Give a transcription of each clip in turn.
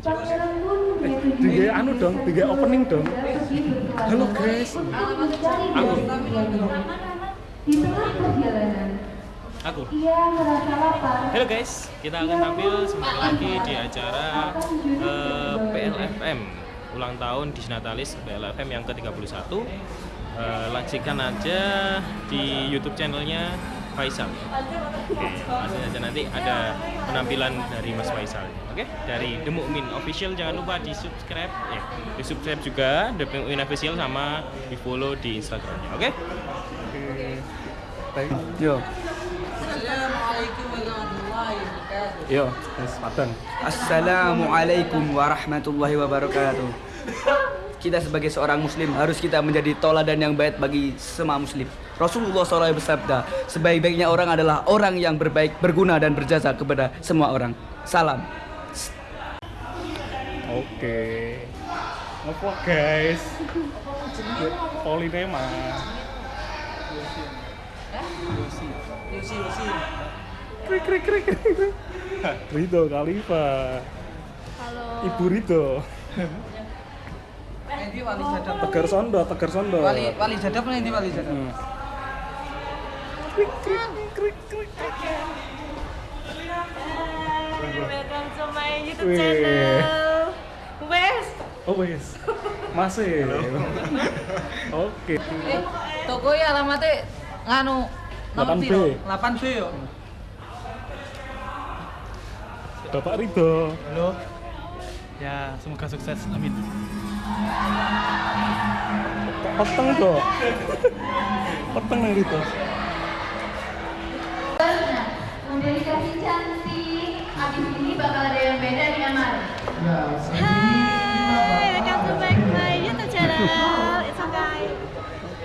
bukan. Tiga anu dong, tiga opening dong. Halo guys. Aku. Di tengah perjalanan, Aku. ia merasa lapar. Halo guys, kita akan tampil sebentar lagi di acara eh, PLFM ulang tahun di Natalis PLFM yang ke-31. Eh, langsungkan aja di YouTube channelnya Faisal. Oke, langsung aja nanti ada penampilan dari Mas Faisal. Oke, dari The Mukmin Official jangan lupa di subscribe, ya, di subscribe juga The Mukmin Official sama di follow di Instagramnya. Oke? Yo, Assalamualaikum warahmatullahi wabarakatuh. yo, Padang. Assalamualaikum warahmatullahi wabarakatuh. Kita sebagai seorang muslim harus kita menjadi toladan yang baik bagi semua muslim. Rasulullah SAW bersabda, sebaik-baiknya orang adalah orang yang berbaik, berguna dan berjasa kepada semua orang. Salam. Oke. Apa guys? Polinema. Yusi. Krik krik krik. krik. Rito Khalifa. Halo. Ibu jadap. Tegar Sondo, Tegar Sondo. Wali wali jadap nanti wali jadap. Hmm. Welcome to my YouTube Wih. channel. Wes. Oh wes. Masih. Oke. Eh, toko ya alamatnya nganu nomor 8B. piro? 8B yo. Bapak Rito. Halo. Ya, semoga sukses. Amin. Peteng kok. Peteng nih Rito. Ini bakal ada yang beda di kamar. Hai, welcome to back my YouTube channel. It's okay.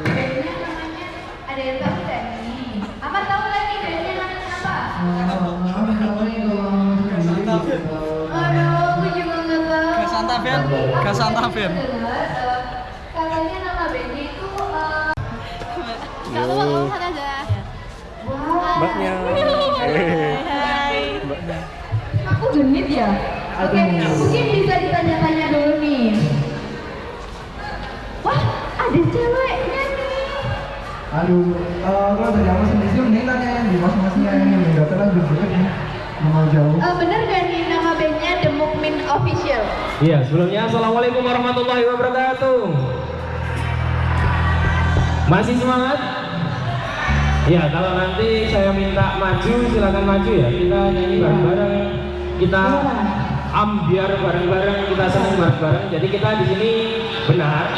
Bandnya namanya ada yang tahu nggak nih? Amar tahu nggak nih bandnya namanya apa? Aduh, aku juga nggak tahu. Gasanta Band, Gasanta Band. Dengar, katanya nama bandnya itu eh, apa-apa. Wah. Mbaknya. Eh, Hai. Mbaknya. Aku genit ya? Oke, mungkin bisa ditanya-tanya dulu nih. Wah, ada ceweknya nih. Aduh, eh, kalau dari aku sendiri sih mending tanya yang di masing-masingnya yang ini nggak terlalu jauh ya. Mau jauh. Eh, bener gak nih nama bandnya The Mukmin Official? Iya, sebelumnya Assalamualaikum warahmatullahi wabarakatuh. Masih semangat? Ya, kalau nanti saya minta maju, silakan maju ya. Kita nyanyi bareng-bareng. Kita ambiar bareng-bareng, kita senang bareng-bareng. Jadi kita di sini benar.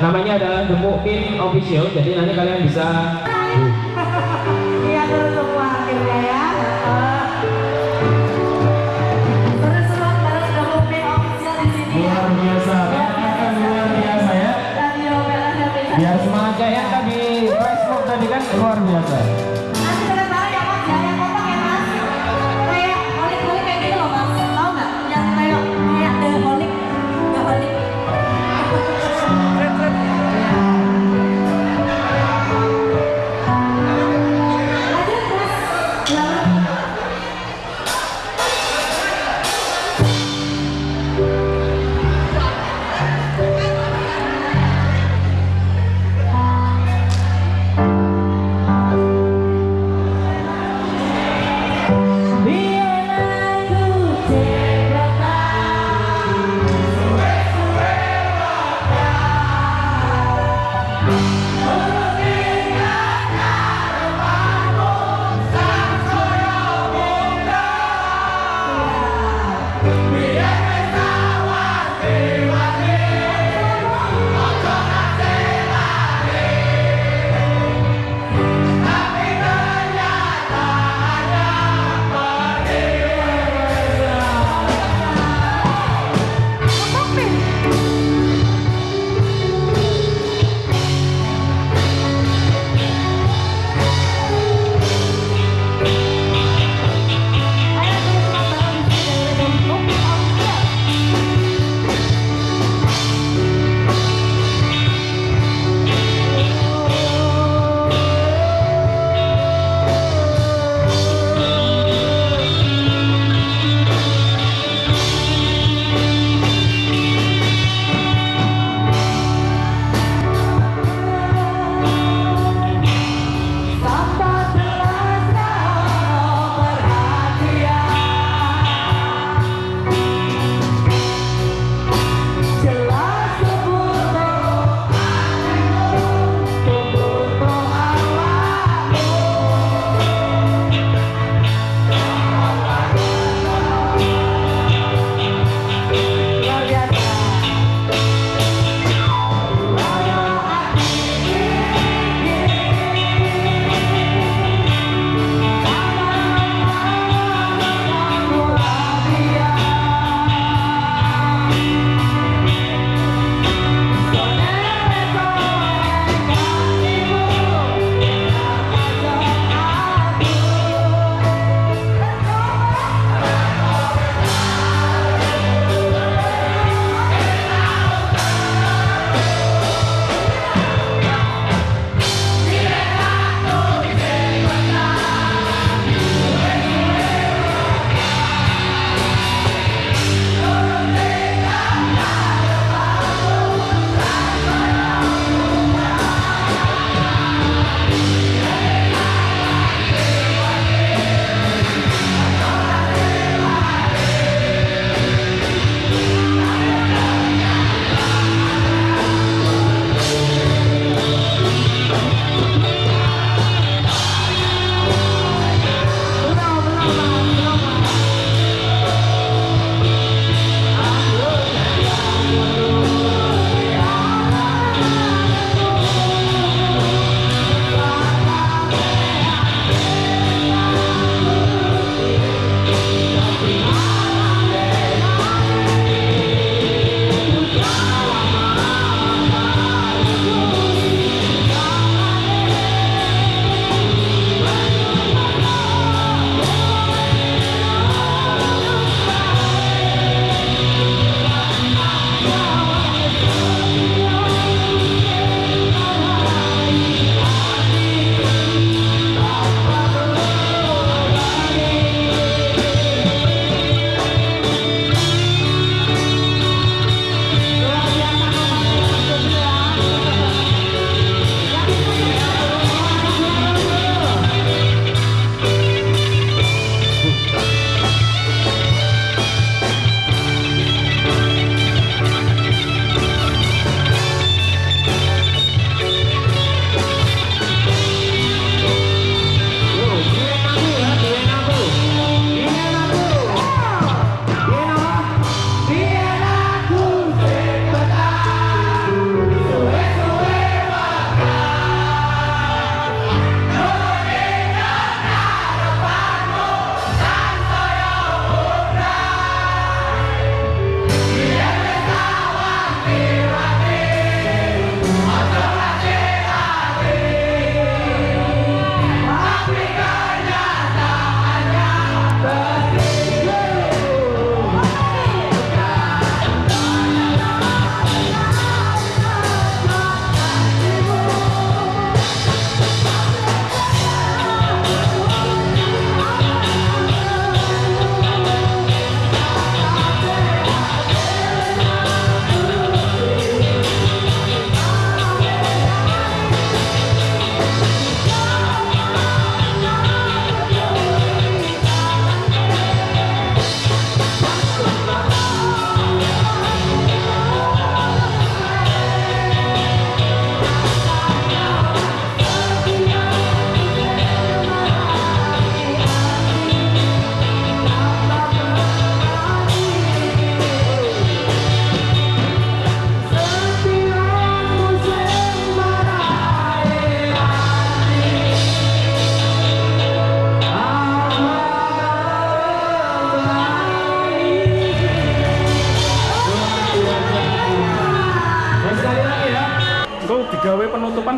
Namanya adalah The Mukmin Official. Jadi nanti kalian bisa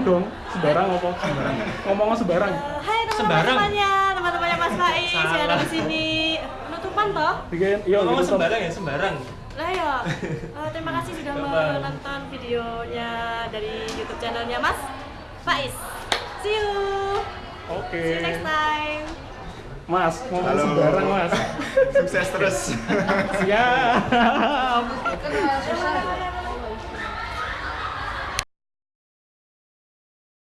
penutupan dong. Sembarang apa? Sembarang. Ngomongnya sembarang. Hai teman-temannya, teman-temannya Mas Faiz yang ada di sini. Penutupan toh? Bikin, iya Ngomong gitu. sembarang ya, sembarang. Lah ya, terima kasih sudah menonton videonya dari YouTube channelnya Mas Faiz. See you. Oke. See you next time. Mas, ngomong sembarang, Mas. Sukses terus. Siap.